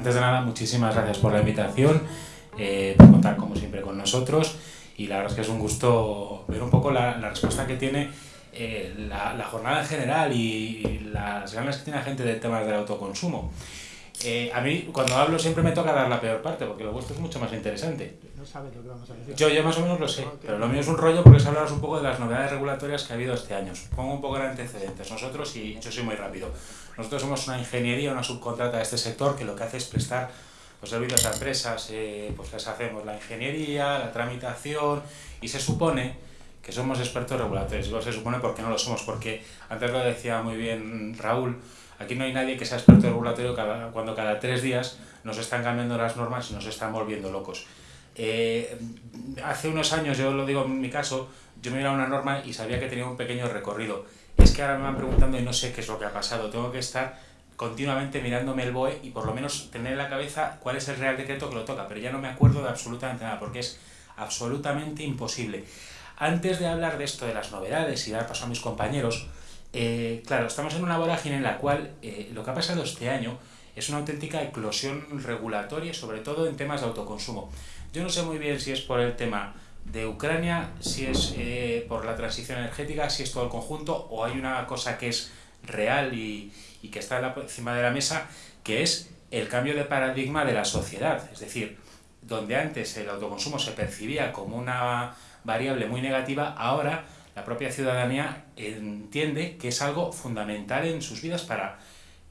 Antes de nada, muchísimas gracias por la invitación, eh, por contar como siempre con nosotros y la verdad es que es un gusto ver un poco la, respuesta que tiene eh, la, jornada en general y, las ganas que tiene la gente del tema del autoconsumo. Eh, a mí, cuando hablo, siempre me toca dar la peor parte, porque lo vuestro es mucho más interesante. No sabes lo que vamos a decir. Yo, yo más o menos lo sé, pero lo mío es un rollo porque es hablaros un poco de las novedades regulatorias que ha habido este año. Pongo un poco de antecedentes. Nosotros, y yo soy muy rápido, nosotros somos una ingeniería, una subcontrata de este sector que lo que hace es prestar los servicios a empresas, eh, pues les hacemos la ingeniería, la tramitación, y se supone que somos expertos regulatorios. Digo, se supone porque no lo somos, porque antes lo decía muy bien Raúl, Aquí no hay nadie que sea experto regulatorio cuando cada tres días nos están cambiando las normas y nos están volviendo locos. Eh, hace unos años, yo lo digo en mi caso, yo me miraba una norma y sabía que tenía un pequeño recorrido. Es que ahora me van preguntando y no sé qué es lo que ha pasado. Tengo que estar continuamente mirándome el BOE y por lo menos tener en la cabeza cuál es el real decreto que lo toca, pero ya no me acuerdo de absolutamente nada porque es absolutamente imposible. Antes de hablar de esto, de las novedades y dar paso a mis compañeros, eh, claro, estamos en una vorágine en la cual eh, lo que ha pasado este año es una auténtica eclosión regulatoria, sobre todo en temas de autoconsumo. Yo no sé muy bien si es por el tema de Ucrania, si es eh, por la transición energética, si es todo el conjunto, o hay una cosa que es real y, que está encima de la mesa, que es el cambio de paradigma de la sociedad. Es decir, donde antes el autoconsumo se percibía como una variable muy negativa, ahora la propia ciudadanía entiende que es algo fundamental en sus vidas para,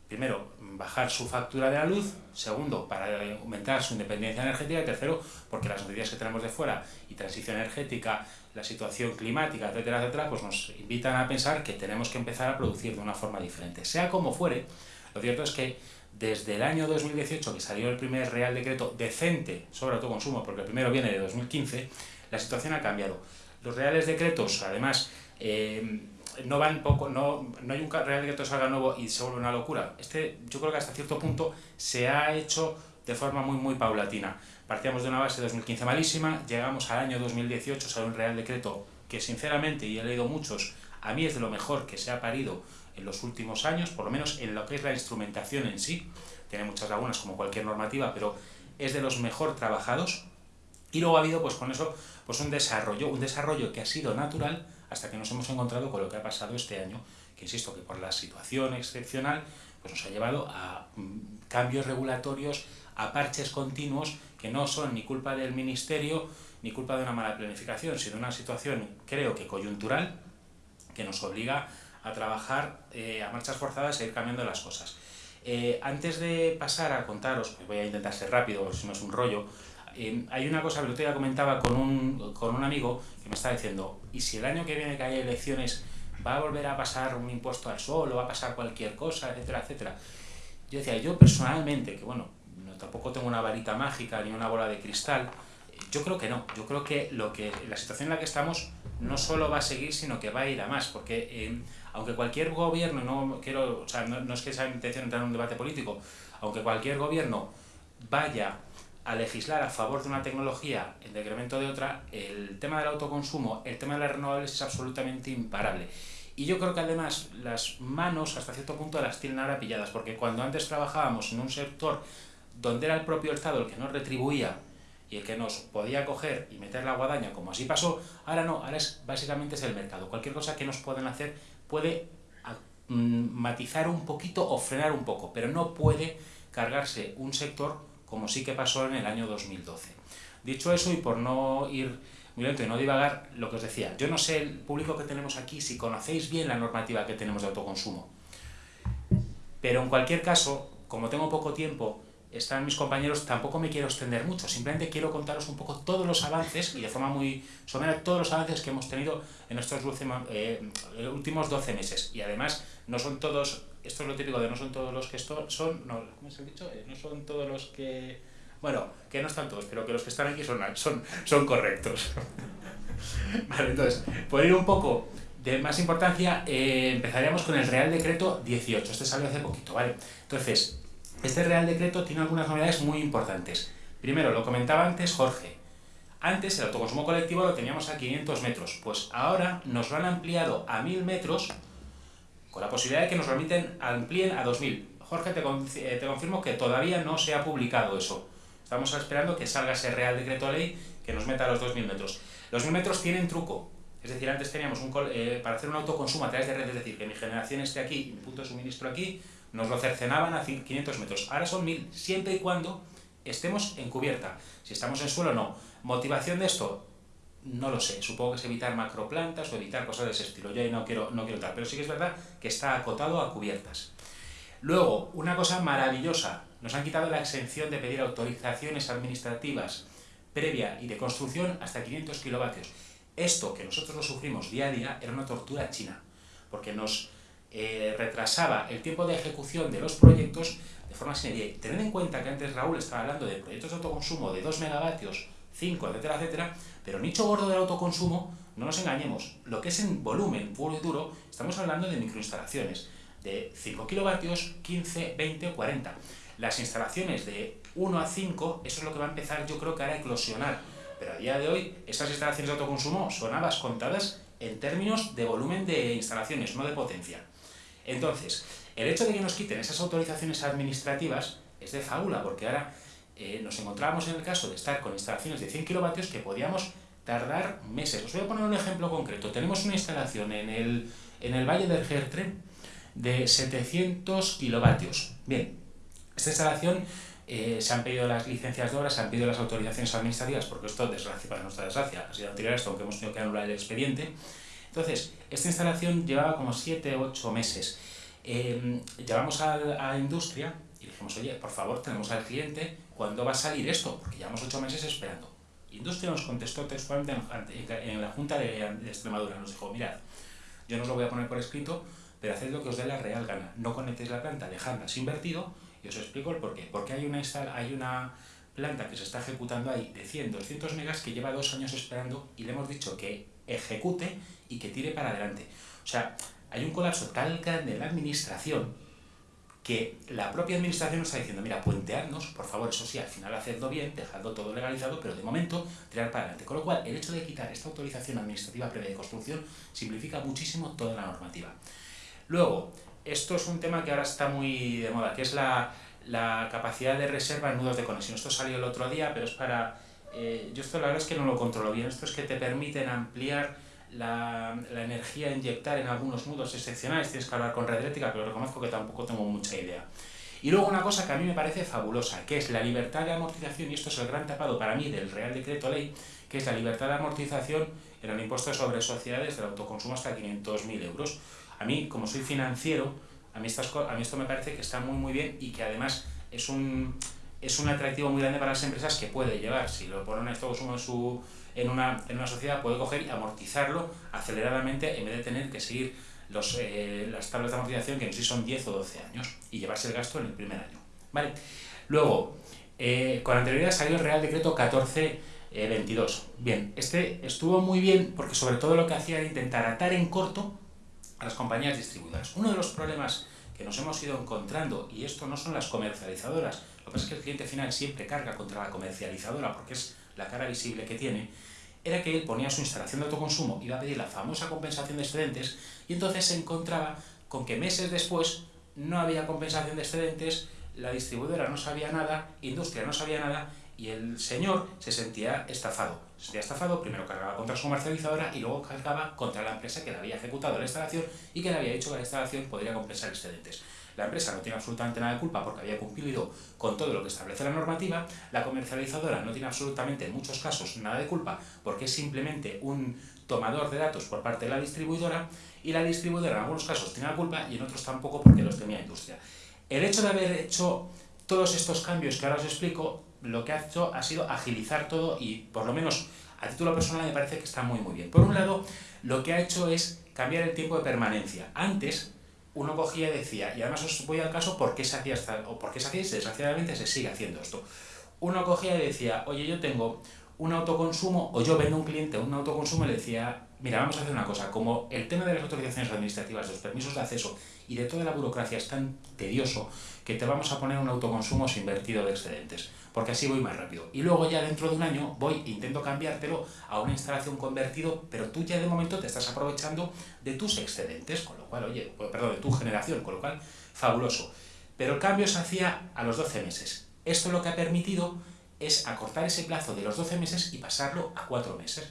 primero, bajar su factura de la luz, segundo, para aumentar su independencia energética y tercero, porque las noticias que tenemos de fuera y transición energética, la situación climática, etcétera, etcétera, pues nos invitan a pensar que tenemos que empezar a producir de una forma diferente. Sea como fuere, lo cierto es que desde el año 2018, que salió el primer Real Decreto decente sobre autoconsumo, porque el primero viene de 2015, la situación ha cambiado. Los reales decretos, además, eh, no van poco, no, no hay un real decreto que salga nuevo y se vuelve una locura. Este, yo creo que hasta cierto punto se ha hecho de forma muy, muy paulatina. Partíamos de una base de 2015 malísima, llegamos al año 2018, sale un real decreto que sinceramente, y he leído muchos, a mí es de lo mejor que se ha parido en los últimos años, por lo menos en lo que es la instrumentación en sí. Tiene muchas lagunas como cualquier normativa, pero es de los mejor trabajados. Y luego ha habido pues con eso pues un desarrollo, un desarrollo que ha sido natural hasta que nos hemos encontrado con lo que ha pasado este año, que insisto que por la situación excepcional pues nos ha llevado a mm, cambios regulatorios, a parches continuos que no son ni culpa del Ministerio ni culpa de una mala planificación, sino una situación creo que coyuntural que nos obliga a trabajar eh, a marchas forzadas e ir cambiando las cosas. Eh, antes de pasar a contaros, pues voy a intentar ser rápido, si no es un rollo, hay una cosa que el otro día comentaba con un, con un amigo que me está diciendo, ¿y si el año que viene que haya elecciones va a volver a pasar un impuesto al sol o va a pasar cualquier cosa, etcétera, etcétera? Yo decía, yo personalmente, que bueno, no, tampoco tengo una varita mágica ni una bola de cristal, yo creo que no, yo creo que, lo que la situación en la que estamos no solo va a seguir, sino que va a ir a más, porque eh, aunque cualquier gobierno, no quiero, o sea, no, no es que sea mi intención entrar en un debate político, aunque cualquier gobierno vaya a legislar a favor de una tecnología en decremento de otra, el tema del autoconsumo, el tema de las renovables es absolutamente imparable. Y yo creo que además las manos hasta cierto punto las tienen ahora pilladas, porque cuando antes trabajábamos en un sector donde era el propio Estado el que nos retribuía y el que nos podía coger y meter la guadaña, como así pasó, ahora no, ahora es, básicamente es el mercado. Cualquier cosa que nos pueden hacer puede mm, matizar un poquito o frenar un poco, pero no puede cargarse un sector como sí que pasó en el año 2012. Dicho eso, y por no ir muy lento y no divagar, lo que os decía, yo no sé el público que tenemos aquí si conocéis bien la normativa que tenemos de autoconsumo, pero en cualquier caso, como tengo poco tiempo, están mis compañeros, tampoco me quiero extender mucho, simplemente quiero contaros un poco todos los avances, y de forma muy somera, todos los avances que hemos tenido en estos eh, últimos 12 meses. Y además, no son todos, esto es lo típico de no son todos los que son, no, ¿cómo se ha dicho? Eh, no son todos los que... Bueno, que no están todos, pero que los que están aquí son, son, son correctos. vale, entonces, por ir un poco de más importancia, eh, empezaríamos con el Real Decreto 18. Este salió hace poquito, ¿vale? Entonces, este Real Decreto tiene algunas novedades muy importantes. Primero, lo comentaba antes Jorge. Antes el autoconsumo colectivo lo teníamos a 500 metros, pues ahora nos lo han ampliado a 1000 metros con la posibilidad de que nos lo amplíen a 2000. Jorge, te, eh, te confirmo que todavía no se ha publicado eso. Estamos esperando que salga ese Real Decreto Ley que nos meta a los 2.000 metros. Los 1.000 metros tienen truco. Es decir, antes teníamos un eh, para hacer un autoconsumo a través de red, es decir, que mi generación esté aquí, mi punto de suministro aquí, nos lo cercenaban a 500 metros. Ahora son 1000, siempre y cuando estemos en cubierta. Si estamos en suelo, no. ¿Motivación de esto? No lo sé. Supongo que es evitar macroplantas o evitar cosas de ese estilo. Yo ahí no quiero, no quiero tal. Pero sí que es verdad que está acotado a cubiertas. Luego, una cosa maravillosa. Nos han quitado la exención de pedir autorizaciones administrativas previa y de construcción hasta 500 kilovatios. Esto que nosotros lo sufrimos día a día era una tortura china, porque nos eh, retrasaba el tiempo de ejecución de los proyectos de forma sin Tened en cuenta que antes Raúl estaba hablando de proyectos de autoconsumo de 2 megavatios, 5, etcétera, etcétera, pero nicho gordo del autoconsumo, no nos engañemos, lo que es en volumen puro y duro, estamos hablando de microinstalaciones de 5 kilovatios, 15, 20 o 40. Las instalaciones de 1 a 5, eso es lo que va a empezar yo creo que ahora a eclosionar pero a día de hoy, estas instalaciones de autoconsumo son habas contadas en términos de volumen de instalaciones, no de potencia. Entonces, el hecho de que nos quiten esas autorizaciones administrativas es de fábula, porque ahora eh, nos encontramos en el caso de estar con instalaciones de 100 kilovatios que podíamos tardar meses. Os voy a poner un ejemplo concreto. Tenemos una instalación en el, en el Valle del Gertre de 700 kilovatios. Bien, esta instalación eh, se han pedido las licencias de obra, se han pedido las autorizaciones administrativas, porque esto, desgracia, para nuestra desgracia, ha sido anterior a esto, aunque hemos tenido que anular el expediente. Entonces, esta instalación llevaba como 7 o 8 meses. Eh, llevamos a, la industria oye, por favor, tenemos al cliente, ¿cuándo va a salir esto? Porque llevamos 8 meses esperando. Industria nos contestó textualmente en, la Junta de, Extremadura, nos dijo, mirad, yo no os lo voy a poner por escrito, pero haced lo que os dé la real gana. No conectéis la planta, dejadla sin vertido y os explico el porqué. Porque hay una, hay una planta que se está ejecutando ahí de 100, 200 megas que lleva dos años esperando y le hemos dicho que ejecute y que tire para adelante. O sea, hay un colapso tal grande en la administración que la propia administración nos está diciendo, mira, puentearnos, por favor, eso sí, al final hacedlo bien, dejadlo todo legalizado, pero de momento tirar para adelante. Con lo cual, el hecho de quitar esta autorización administrativa previa de construcción simplifica muchísimo toda la normativa. Luego, esto es un tema que ahora está muy de moda, que es la, capacidad de reserva en nudos de conexión. Esto salió el otro día, pero es para... Eh, yo esto la verdad es que no lo controlo bien. Esto es que te permiten ampliar la, energía a inyectar en algunos nudos excepcionales. Tienes que hablar con red eléctrica, pero reconozco que tampoco tengo mucha idea. Y luego una cosa que a mí me parece fabulosa, que es la libertad de amortización, y esto es el gran tapado para mí del Real Decreto Ley, que es la libertad de amortización en el impuesto sobre sociedades del autoconsumo hasta 500.000 euros. A mí, como soy financiero, a mí, estas, a mí esto me parece que está muy muy bien y que además es un, es un atractivo muy grande para las empresas que puede llevar. Si lo ponen esto en, su, en, una, en una sociedad, puede coger y amortizarlo aceleradamente en vez de tener que seguir los, eh, las tablas de amortización, que en sí son 10 o 12 años, y llevarse el gasto en el primer año. ¿Vale? Luego, eh, con anterioridad salió el Real Decreto 1422. Bien, este estuvo muy bien porque sobre todo lo que hacía era intentar atar en corto a las compañías distribuidoras. Uno de los problemas que nos hemos ido encontrando, y esto no son las comercializadoras, lo que pasa es que el cliente final siempre carga contra la comercializadora porque es la cara visible que tiene, era que él ponía su instalación de autoconsumo, iba a pedir la famosa compensación de excedentes, y entonces se encontraba con que meses después no había compensación de excedentes, la distribuidora no sabía nada, industria no sabía nada, y el señor se sentía estafado. Se sentía estafado, primero cargaba contra su comercializadora y luego cargaba contra la empresa que le había ejecutado la instalación y que le había dicho que la instalación podría compensar excedentes. La empresa no tiene absolutamente nada de culpa porque había cumplido con todo lo que establece la normativa, la comercializadora no tiene absolutamente en muchos casos nada de culpa porque es simplemente un tomador de datos por parte de la distribuidora y la distribuidora en algunos casos tiene la culpa y en otros tampoco porque los tenía industria. El hecho de haber hecho todos estos cambios que ahora os explico lo que ha hecho ha sido agilizar todo y por lo menos a título personal me parece que está muy muy bien. Por un lado, lo que ha hecho es cambiar el tiempo de permanencia. Antes uno cogía y decía, y además os voy al caso por qué se hacía o por qué se hacía desgraciadamente se sigue haciendo esto. Uno cogía y decía, oye, yo tengo un autoconsumo, o yo vendo a un cliente un autoconsumo y le decía, mira, vamos a hacer una cosa, como el tema de las autorizaciones administrativas, de los permisos de acceso y de toda la burocracia es tan tedioso que te vamos a poner un autoconsumo sin vertido de excedentes porque así voy más rápido. Y luego ya dentro de un año voy e intento cambiártelo a una instalación convertido, pero tú ya de momento te estás aprovechando de tus excedentes, con lo cual, oye, pues, perdón, de tu generación, con lo cual, fabuloso. pero el cambio se hacía a los 12 meses. Esto lo que ha permitido es acortar ese plazo de los 12 meses y pasarlo a 4 meses.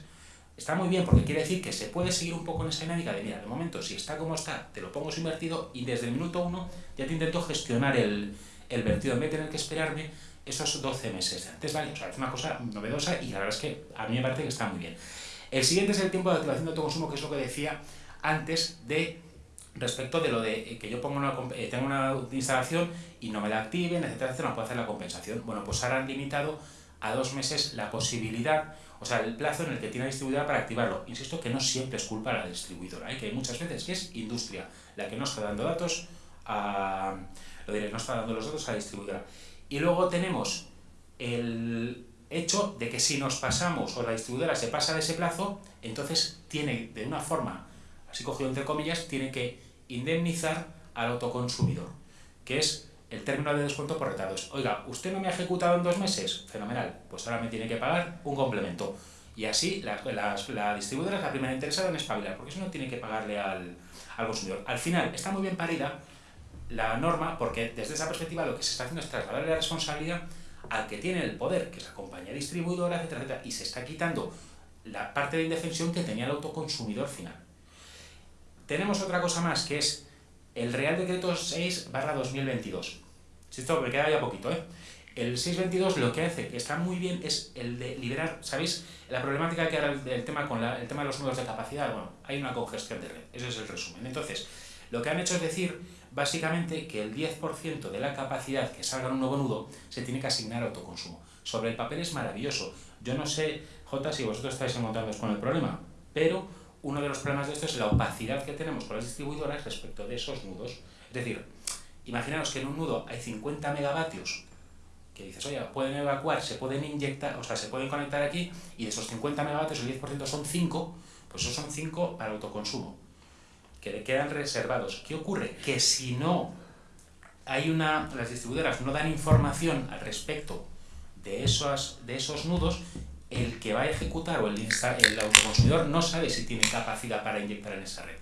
Está muy bien porque quiere decir que se puede seguir un poco en esa dinámica de, mira, de momento, si está como está, te lo pongo invertido y desde el minuto 1 ya te intento gestionar el, el vertido en vez de tener que esperarme esos 12 meses antes, ¿vale? O sea, es una cosa novedosa y la verdad es que a mí me parece que está muy bien. El siguiente es el tiempo de activación de autoconsumo, que es lo que decía antes de respecto de lo de que yo pongo una, eh, tengo una instalación y no me la activen, etcétera, etcétera, no puedo hacer la compensación. Bueno, pues ahora han limitado a dos meses la posibilidad, o sea, el plazo en el que tiene la distribuidora para activarlo. Insisto que no siempre es culpa de la distribuidora, ¿eh? que hay muchas veces que es industria la que no está dando datos a, lo diré, no está dando los datos a la distribuidora. Y luego tenemos el hecho de que si nos pasamos o la distribuidora se pasa de ese plazo, entonces tiene de una forma, así cogido entre comillas, tiene que indemnizar al autoconsumidor, que es el término de descuento por retardos. Oiga, ¿usted no me ha ejecutado en dos meses? Fenomenal, pues ahora me tiene que pagar un complemento. Y así la, la, distribuidora es la primera interesada en espabilar, porque eso no tiene que pagarle al, al consumidor. Al final, está muy bien parida la norma, porque desde esa perspectiva lo que se está haciendo es trasladarle la responsabilidad al que tiene el poder, que es la compañía distribuidora, etcétera, etcétera, y se está quitando la parte de indefensión que tenía el autoconsumidor final. Tenemos otra cosa más, que es el Real Decreto 6 barra 2022. Si esto me queda ya poquito, ¿eh? El 622 lo que hace, que está muy bien, es el de liberar, ¿sabéis? La problemática que era el, tema con el tema de los nudos de capacidad, bueno, hay una congestión de red, ese es el resumen. Entonces, lo que han hecho es decir, básicamente, que el 10% de la capacidad que salga en un nuevo nudo se tiene que asignar a autoconsumo. Sobre el papel es maravilloso. Yo no sé, J, si vosotros estáis encontrándoos con el problema, pero uno de los problemas de esto es la opacidad que tenemos con las distribuidoras respecto de esos nudos. Es decir, imaginaos que en un nudo hay 50 megavatios que dices, oye, pueden evacuar, se pueden inyectar, o sea, se pueden conectar aquí, y de esos 50 megavatios el 10% son 5, pues esos son 5 para autoconsumo que quedan reservados. ¿Qué ocurre? Que si no hay una, las distribuidoras no dan información al respecto de esos, de esos nudos, el que va a ejecutar o el, el autoconsumidor no sabe si tiene capacidad para inyectar en esa red.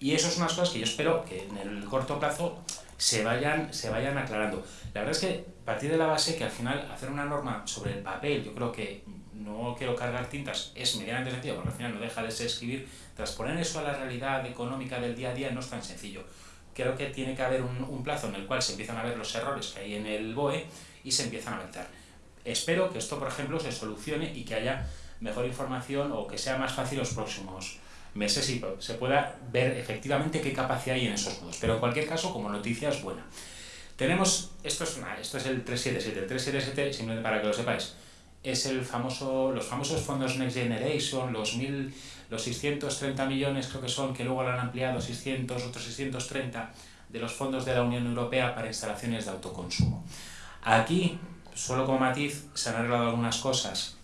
Y eso es unas cosas que yo espero que en el corto plazo se vayan, se vayan aclarando. La verdad es que partir de la base que al final hacer una norma sobre el papel, yo creo que no quiero cargar tintas, es medianamente sencillo, porque al final no deja de ser escribir, transponer eso a la realidad económica del día a día no es tan sencillo. Creo que tiene que haber un, un plazo en el cual se empiezan a ver los errores que hay en el BOE y se empiezan a avanzar. Espero que esto, por ejemplo, se solucione y que haya mejor información o que sea más fácil los próximos meses y se pueda ver efectivamente qué capacidad hay en esos nodos. Pero en cualquier caso, como noticia es buena. Tenemos, esto es, esto es el 377, el 377, simplemente para que lo sepáis, es el famoso, los famosos fondos Next Generation, los, mil, los 630 millones creo que son, que luego lo han ampliado 600, otros 630 de los fondos de la Unión Europea para instalaciones de autoconsumo. Aquí, solo como matiz, se han arreglado algunas cosas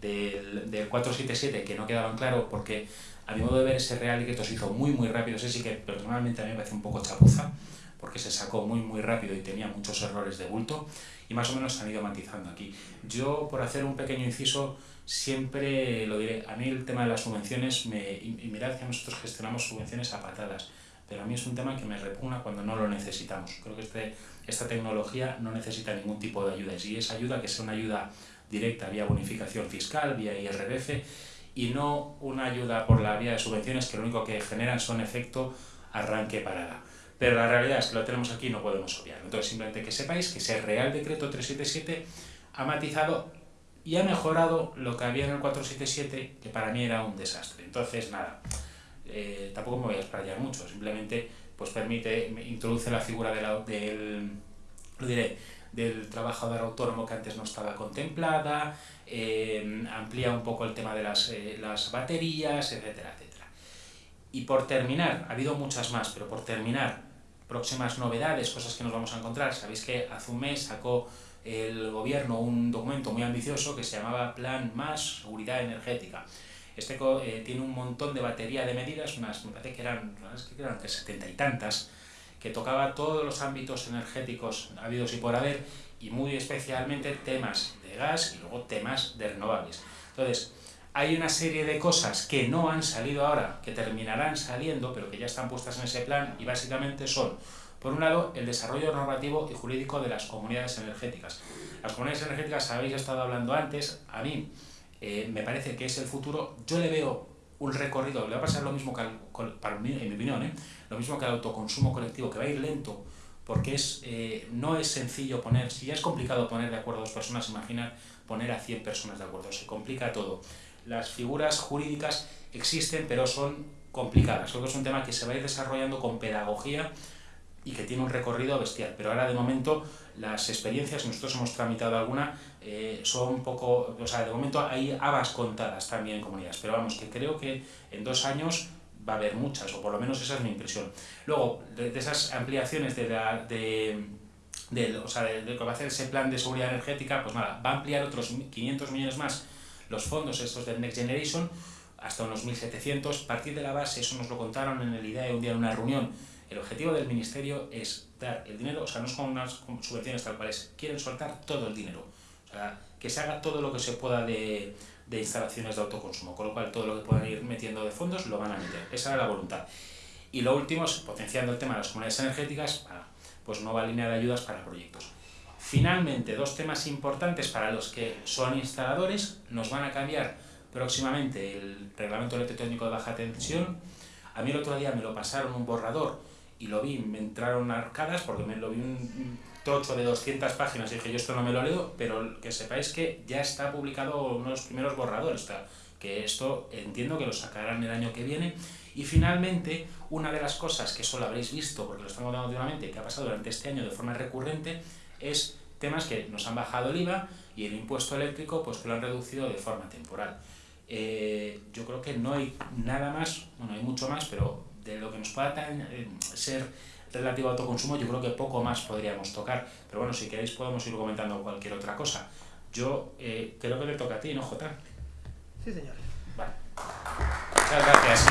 del, del 477 que no quedaban claro porque a mi modo de ver ese Real que se hizo muy muy rápido, ese sí que personalmente a mí me parece un poco chapuza porque se sacó muy muy rápido y tenía muchos errores de bulto y más o menos se han ido matizando aquí. Yo, por hacer un pequeño inciso, siempre lo diré, a mí el tema de las subvenciones, me, y mirad que nosotros gestionamos subvenciones a patadas, pero a mí es un tema que me repugna cuando no lo necesitamos. Creo que este, esta tecnología no necesita ningún tipo de ayuda, y si ayuda, que sea una ayuda directa vía bonificación fiscal, vía IRBF, y no una ayuda por la vía de subvenciones que lo único que generan son efecto arranque parada. Pero la realidad es que lo tenemos aquí y no podemos obviarlo. Entonces, simplemente que sepáis que ese Real Decreto 377 ha matizado y ha mejorado lo que había en el 477, que para mí era un desastre. Entonces, nada, eh, tampoco me voy a explayar mucho, simplemente pues permite, introduce la figura del, lo diré, del trabajador autónomo que antes no estaba contemplada, eh, amplía un poco el tema de las, eh, las baterías, etcétera, etcétera. Y por terminar, ha habido muchas más, pero por terminar, próximas novedades, cosas que nos vamos a encontrar. Sabéis que hace un mes sacó el gobierno un documento muy ambicioso que se llamaba Plan Más Seguridad Energética. Este eh, tiene un montón de batería de medidas, unas, me parece que eran, que eran setenta y tantas, que tocaba todos los ámbitos energéticos habidos y por haber, y muy especialmente temas de gas y luego temas de renovables. Entonces, hay una serie de cosas que no han salido ahora, que terminarán saliendo, pero que ya están puestas en ese plan, y básicamente son Por un lado, el desarrollo normativo y jurídico de las comunidades energéticas. Las comunidades energéticas, habéis estado hablando antes, a mí eh, me parece que es el futuro. Yo le veo un recorrido, le va a pasar lo mismo que, en mi opinión, ¿eh? lo mismo que al autoconsumo colectivo, que va a ir lento, porque es, eh, no es sencillo poner, si ya es complicado poner de acuerdo a dos personas, imagina poner a 100 personas de acuerdo, se complica todo. Las figuras jurídicas existen, pero son complicadas. Creo que es un tema que se va a ir desarrollando con pedagogía y que tiene un recorrido bestial. Pero ahora de momento las experiencias, nosotros hemos tramitado alguna, eh, son poco, o sea, de momento hay habas contadas también en comunidades, pero vamos, que creo que en dos años va a haber muchas, o por lo menos esa es mi impresión. Luego, de, esas ampliaciones de, la, de, de, o sea, de, que va a hacer ese plan de seguridad energética, pues nada, va a ampliar otros 500 millones más los fondos estos del Next Generation, hasta unos 1.700, partir de la base, eso nos lo contaron en el IDEA un día en una reunión, el objetivo del Ministerio es dar el dinero, o sea, no es con unas subvenciones tal cual es, quieren soltar todo el dinero, o sea, que se haga todo lo que se pueda de, de instalaciones de autoconsumo, con lo cual todo lo que puedan ir metiendo de fondos lo van a meter, esa era la voluntad. Y lo último es potenciando el tema de las comunidades energéticas para pues, nueva línea de ayudas para proyectos. Finalmente, dos temas importantes para los que son instaladores, nos van a cambiar próximamente el reglamento electrotécnico de baja tensión. A mí el otro día me lo pasaron un borrador y lo vi, me entraron arcadas porque me lo vi un tocho de 200 páginas y dije yo esto no me lo leo, pero que sepáis que ya está publicado uno de los primeros borradores, que esto entiendo que lo sacarán el año que viene. Y finalmente, una de las cosas que solo habréis visto, porque lo estamos dando últimamente, que ha pasado durante este año de forma recurrente, es temas que nos han bajado el IVA y el impuesto eléctrico pues que lo han reducido de forma temporal. Eh, yo creo que no hay nada más, bueno, hay mucho más, pero de lo que nos pueda eh, ser relativo a autoconsumo, yo creo que poco más podríamos tocar. Pero bueno, si queréis podemos ir comentando cualquier otra cosa. Yo eh, creo que le toca a ti, ¿no, Jota? Sí, señor. Vale. Muchas gracias.